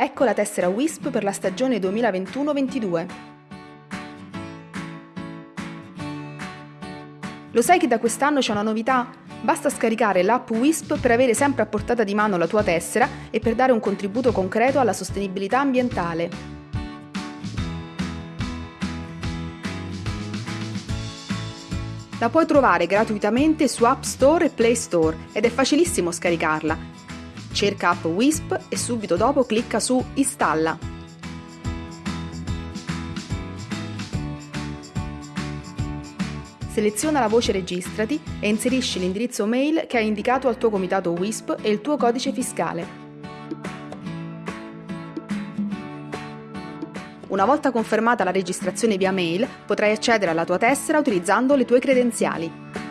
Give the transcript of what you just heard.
Ecco la tessera WISP per la stagione 2021-22. Lo sai che da quest'anno c'è una novità? Basta scaricare l'app WISP per avere sempre a portata di mano la tua tessera e per dare un contributo concreto alla sostenibilità ambientale. La puoi trovare gratuitamente su App Store e Play Store ed è facilissimo scaricarla. Cerca app WISP e subito dopo clicca su Installa. Seleziona la voce Registrati e inserisci l'indirizzo mail che hai indicato al tuo comitato WISP e il tuo codice fiscale. Una volta confermata la registrazione via mail, potrai accedere alla tua tessera utilizzando le tue credenziali.